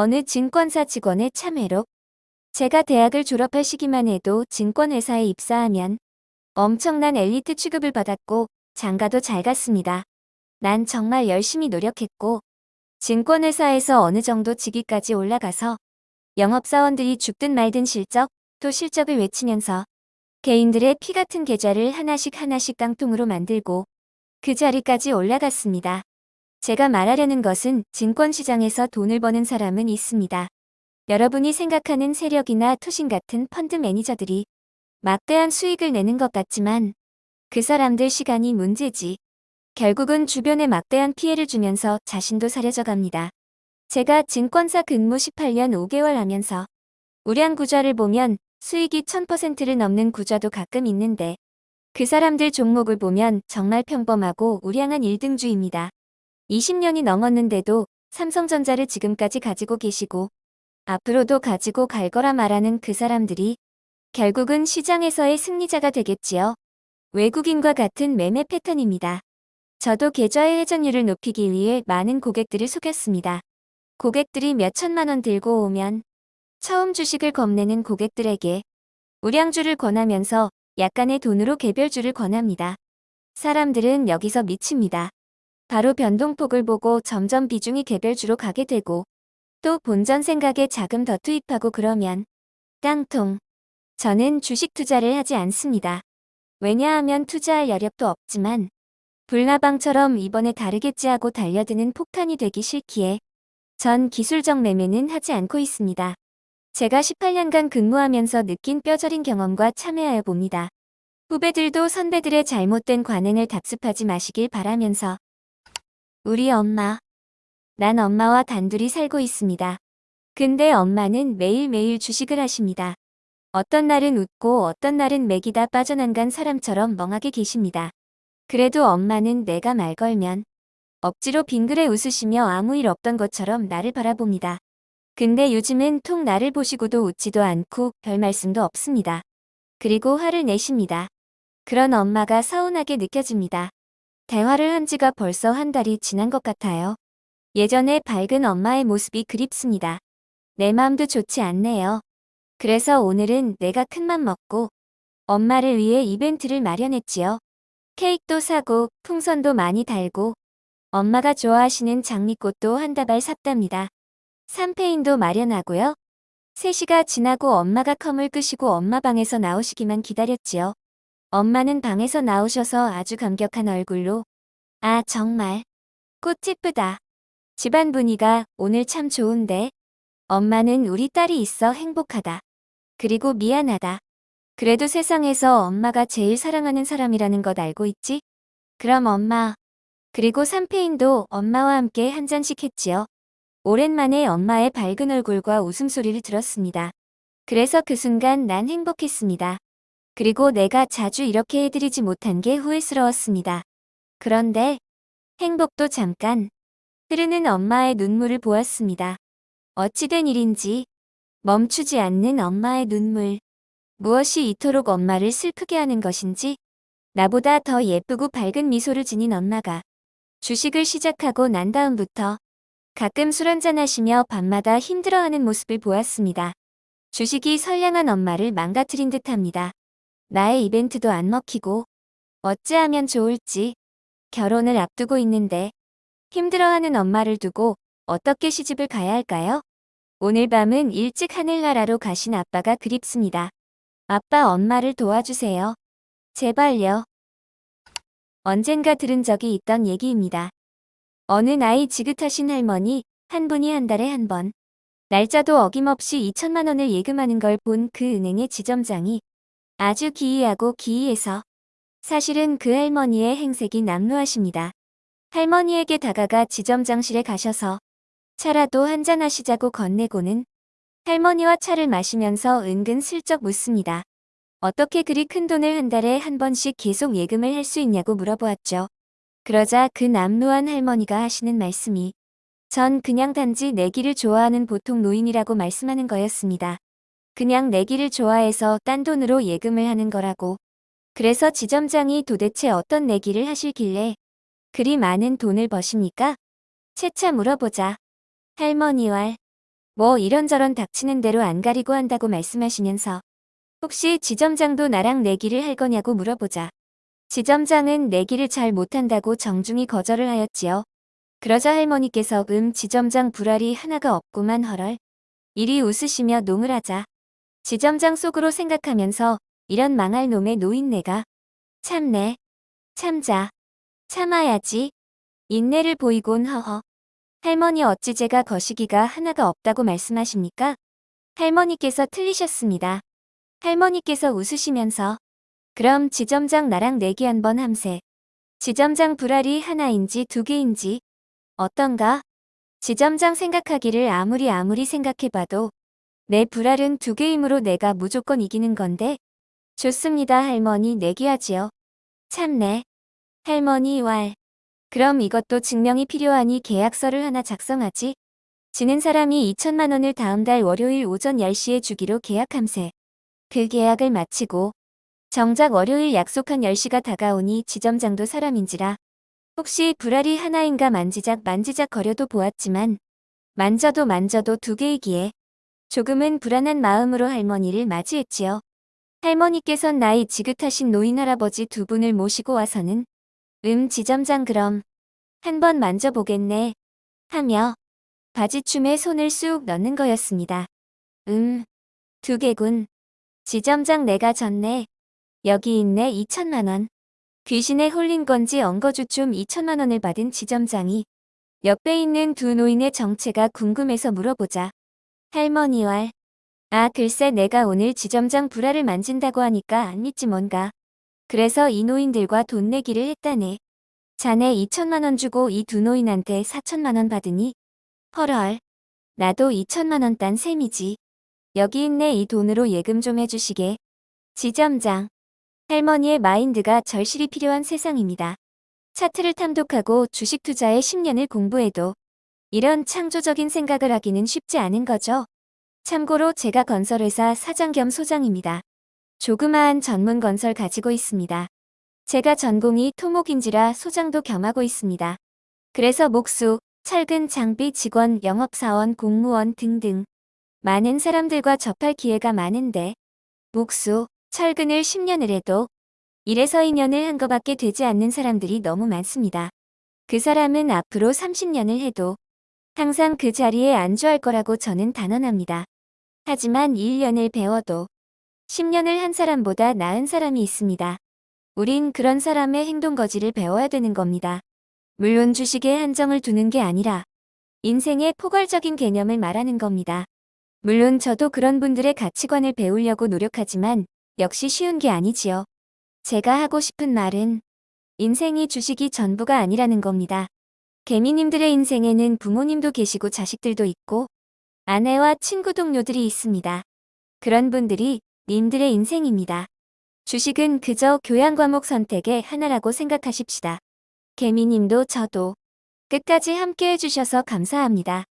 어느 증권사 직원의 참회록. 제가 대학을 졸업할 시기만 해도 증권회사에 입사하면 엄청난 엘리트 취급을 받았고 장가도 잘 갔습니다. 난 정말 열심히 노력했고 증권회사에서 어느 정도 직위까지 올라가서 영업사원들이 죽든 말든 실적, 또 실적을 외치면서 개인들의 피 같은 계좌를 하나씩 하나씩 깡통으로 만들고 그 자리까지 올라갔습니다. 제가 말하려는 것은 증권시장에서 돈을 버는 사람은 있습니다. 여러분이 생각하는 세력이나 투신 같은 펀드 매니저들이 막대한 수익을 내는 것 같지만 그 사람들 시간이 문제지. 결국은 주변에 막대한 피해를 주면서 자신도 사려져 갑니다. 제가 증권사 근무 18년 5개월 하면서 우량 구좌를 보면 수익이 1000%를 넘는 구좌도 가끔 있는데 그 사람들 종목을 보면 정말 평범하고 우량한 1등주입니다. 20년이 넘었는데도 삼성전자를 지금까지 가지고 계시고 앞으로도 가지고 갈 거라 말하는 그 사람들이 결국은 시장에서의 승리자가 되겠지요. 외국인과 같은 매매 패턴입니다. 저도 계좌의 회전율을 높이기 위해 많은 고객들을 속였습니다. 고객들이 몇 천만 원 들고 오면 처음 주식을 겁내는 고객들에게 우량주를 권하면서 약간의 돈으로 개별주를 권합니다. 사람들은 여기서 미칩니다. 바로 변동폭을 보고 점점 비중이 개별주로 가게 되고 또 본전 생각에 자금 더 투입하고 그러면 깡통. 저는 주식 투자를 하지 않습니다. 왜냐하면 투자할 여력도 없지만 불나방처럼 이번에 다르겠지 하고 달려드는 폭탄이 되기 싫기에 전 기술적 매매는 하지 않고 있습니다. 제가 18년간 근무하면서 느낀 뼈저린 경험과 참여하여 봅니다. 후배들도 선배들의 잘못된 관행을 답습하지 마시길 바라면서 우리 엄마. 난 엄마와 단둘이 살고 있습니다. 근데 엄마는 매일매일 주식을 하십니다. 어떤 날은 웃고 어떤 날은 맥이다 빠져난간 사람처럼 멍하게 계십니다. 그래도 엄마는 내가 말 걸면 억지로 빙그레 웃으시며 아무 일 없던 것처럼 나를 바라봅니다. 근데 요즘은 통 나를 보시고도 웃지도 않고 별 말씀도 없습니다. 그리고 화를 내십니다. 그런 엄마가 서운하게 느껴집니다. 대화를 한 지가 벌써 한 달이 지난 것 같아요. 예전에 밝은 엄마의 모습이 그립습니다. 내 마음도 좋지 않네요. 그래서 오늘은 내가 큰맘 먹고 엄마를 위해 이벤트를 마련했지요. 케이크도 사고 풍선도 많이 달고 엄마가 좋아하시는 장미꽃도 한 다발 샀답니다. 삼페인도 마련하고요. 3시가 지나고 엄마가 컴을 끄시고 엄마 방에서 나오시기만 기다렸지요. 엄마는 방에서 나오셔서 아주 감격한 얼굴로 아 정말 꽃 예쁘다. 집안 분위가 오늘 참 좋은데 엄마는 우리 딸이 있어 행복하다. 그리고 미안하다. 그래도 세상에서 엄마가 제일 사랑하는 사람이라는 것 알고 있지? 그럼 엄마. 그리고 삼페인도 엄마와 함께 한 잔씩 했지요. 오랜만에 엄마의 밝은 얼굴과 웃음소리를 들었습니다. 그래서 그 순간 난 행복했습니다. 그리고 내가 자주 이렇게 해드리지 못한 게 후회스러웠습니다. 그런데 행복도 잠깐 흐르는 엄마의 눈물을 보았습니다. 어찌된 일인지 멈추지 않는 엄마의 눈물. 무엇이 이토록 엄마를 슬프게 하는 것인지 나보다 더 예쁘고 밝은 미소를 지닌 엄마가 주식을 시작하고 난 다음부터 가끔 술 한잔 하시며 밤마다 힘들어하는 모습을 보았습니다. 주식이 선량한 엄마를 망가뜨린 듯합니다. 나의 이벤트도 안 먹히고 어찌하면 좋을지 결혼을 앞두고 있는데 힘들어하는 엄마를 두고 어떻게 시집을 가야 할까요? 오늘 밤은 일찍 하늘나라로 가신 아빠가 그립습니다. 아빠 엄마를 도와주세요. 제발요. 언젠가 들은 적이 있던 얘기입니다. 어느 나이 지긋하신 할머니 한 분이 한 달에 한 번 날짜도 어김없이 2천만 원을 예금하는 걸 본 그 은행의 지점장이 아주 기이하고 기이해서 사실은 그 할머니의 행색이 남루하십니다. 할머니에게 다가가 지점장실에 가셔서 차라도 한잔 하시자고 건네고는 할머니와 차를 마시면서 은근 슬쩍 묻습니다. 어떻게 그리 큰 돈을 한 달에 한 번씩 계속 예금을 할 수 있냐고 물어보았죠. 그러자 그 남루한 할머니가 하시는 말씀이 전 그냥 단지 내기를 좋아하는 보통 노인이라고 말씀하는 거였습니다. 그냥 내기를 좋아해서 딴 돈으로 예금을 하는 거라고. 그래서 지점장이 도대체 어떤 내기를 하실길래 그리 많은 돈을 버십니까? 채차 물어보자. 할머니왈. 뭐 이런저런 닥치는 대로 안 가리고 한다고 말씀하시면서 혹시 지점장도 나랑 내기를 할 거냐고 물어보자. 지점장은 내기를 잘 못한다고 정중히 거절을 하였지요. 그러자 할머니께서 음 지점장 불알이 하나가 없구만 헐얼. 이리 웃으시며 농을 하자. 지점장 속으로 생각하면서 이런 망할 놈의 노인네가 참네. 참자. 참아야지. 인내를 보이곤 허허. 할머니 어찌 제가 거시기가 하나가 없다고 말씀하십니까? 할머니께서 틀리셨습니다. 할머니께서 웃으시면서 그럼 지점장 나랑 내기 한번 함세. 지점장 불알이 하나인지 두 개인지 어떤가? 지점장 생각하기를 아무리 아무리 생각해봐도 내 불알은 두 개이므로 내가 무조건 이기는 건데 좋습니다 할머니 내기하지요. 참네. 할머니 왈. 그럼 이것도 증명이 필요하니 계약서를 하나 작성하지. 지는 사람이 2천만 원을 다음 달 월요일 오전 10시에 주기로 계약함세. 그 계약을 마치고 정작 월요일 약속한 10시가 다가오니 지점장도 사람인지라 혹시 불알이 하나인가 만지작 만지작 거려도 보았지만 만져도 만져도 두 개이기에 조금은 불안한 마음으로 할머니를 맞이했지요. 할머니께선 나이 지긋하신 노인 할아버지 두 분을 모시고 와서는 음 지점장 그럼 한번 만져보겠네 하며 바지춤에 손을 쑥 넣는 거였습니다. 음, 두 개군. 지점장 내가 졌네. 여기 있네 2천만원. 귀신에 홀린 건지 엉거주춤 2천만원을 받은 지점장이 옆에 있는 두 노인의 정체가 궁금해서 물어보자. 할머니 왈. 아 글쎄 내가 오늘 지점장 불알을 만진다고 하니까 안 믿지 뭔가. 그래서 이 노인들과 돈 내기를 했다네. 자네 2천만원 주고 이 두 노인한테 4천만원 받으니? 헐헐. 나도 2천만원 딴 셈이지. 여기 있네 이 돈으로 예금 좀 해주시게. 지점장. 할머니의 마인드가 절실히 필요한 세상입니다. 차트를 탐독하고 주식 투자에 10년을 공부해도 이런 창조적인 생각을 하기는 쉽지 않은 거죠. 참고로 제가 건설회사 사장 겸 소장입니다. 조그마한 전문 건설 가지고 있습니다. 제가 전공이 토목인지라 소장도 겸하고 있습니다. 그래서 목수, 철근 장비 직원, 영업사원, 공무원 등등 많은 사람들과 접할 기회가 많은데 목수, 철근을 10년을 해도 1에서 2년을 한 거밖에 되지 않는 사람들이 너무 많습니다. 그 사람은 앞으로 30년을 해도 항상 그 자리에 안주할 거라고 저는 단언합니다. 하지만 1년을 배워도 10년을 한 사람보다 나은 사람이 있습니다. 우린 그런 사람의 행동 거지를 배워야 되는 겁니다. 물론 주식에 한정을 두는 게 아니라 인생의 포괄적인 개념을 말하는 겁니다. 물론 저도 그런 분들의 가치관을 배우려고 노력하지만 역시 쉬운 게 아니지요. 제가 하고 싶은 말은 인생이 주식이 전부가 아니라는 겁니다. 개미님들의 인생에는 부모님도 계시고 자식들도 있고 아내와 친구 동료들이 있습니다. 그런 분들이 님들의 인생입니다. 주식은 그저 교양 과목 선택의 하나라고 생각하십시다. 개미님도 저도 끝까지 함께 해 주셔서 감사합니다.